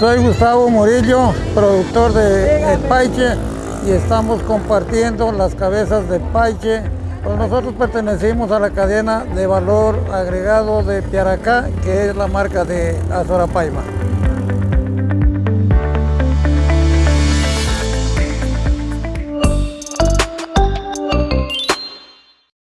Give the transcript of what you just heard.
Soy Gustavo Murillo, productor de Paiche y estamos compartiendo las cabezas de Paiche. Pues nosotros pertenecimos a la cadena de valor agregado de Piaracá, que es la marca de Azorapaima.